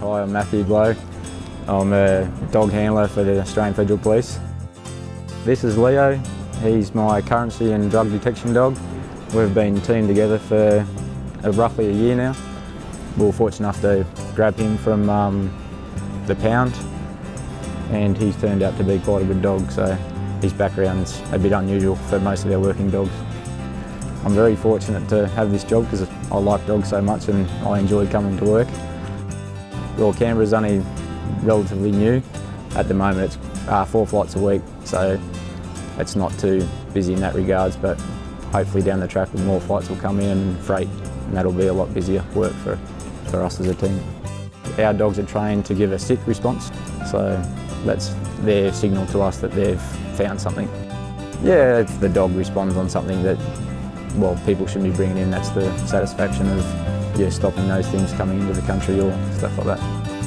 Hi, I'm Matthew Blow. I'm a dog handler for the Australian Federal Police. This is Leo. He's my currency and drug detection dog. We've been teamed together for uh, roughly a year now. We were fortunate enough to grab him from um, the pound and he's turned out to be quite a good dog so his background's a bit unusual for most of our working dogs. I'm very fortunate to have this job because I like dogs so much and I enjoy coming to work. Well, Canberra's only relatively new. At the moment it's uh, four flights a week, so it's not too busy in that regards, but hopefully down the track more flights will come in and freight, and that'll be a lot busier work for, for us as a team. Our dogs are trained to give a sit response, so that's their signal to us that they've found something. Yeah, if the dog responds on something that, well, people shouldn't be bringing in, that's the satisfaction of yeah, stopping those things coming into the country or stuff like that.